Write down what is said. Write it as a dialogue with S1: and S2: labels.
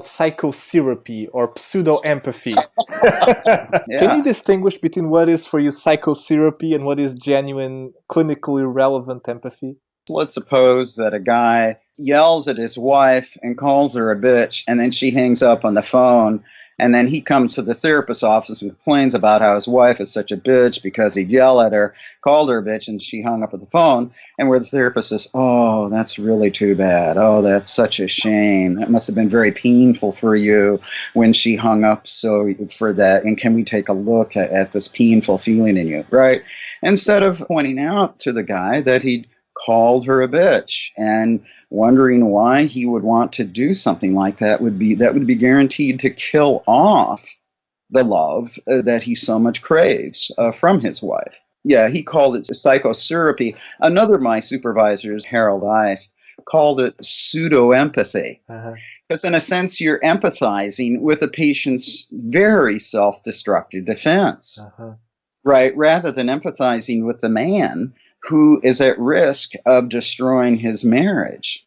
S1: psychosyrupy or pseudo empathy. yeah. Can you distinguish between what is for you psychosyrupy and what is genuine, clinically relevant empathy?
S2: Let's suppose that a guy yells at his wife and calls her a bitch, and then she hangs up on the phone and then he comes to the therapist's office and complains about how his wife is such a bitch because he'd yell at her, called her a bitch, and she hung up at the phone. And where the therapist says, Oh, that's really too bad. Oh, that's such a shame. That must have been very painful for you when she hung up so for that. And can we take a look at, at this painful feeling in you, right? Instead of pointing out to the guy that he'd called her a bitch and wondering why he would want to do something like that would be that would be guaranteed to kill off the love uh, that he so much craves uh, from his wife. Yeah, he called it psychosyrupy. Another of my supervisors, Harold Eist, called it pseudo empathy. Uh-huh. Because, in a sense, you're empathizing with the patient's very self destructive defense, uh-huh. right? Rather than empathizing with the man who is at risk of destroying his marriage.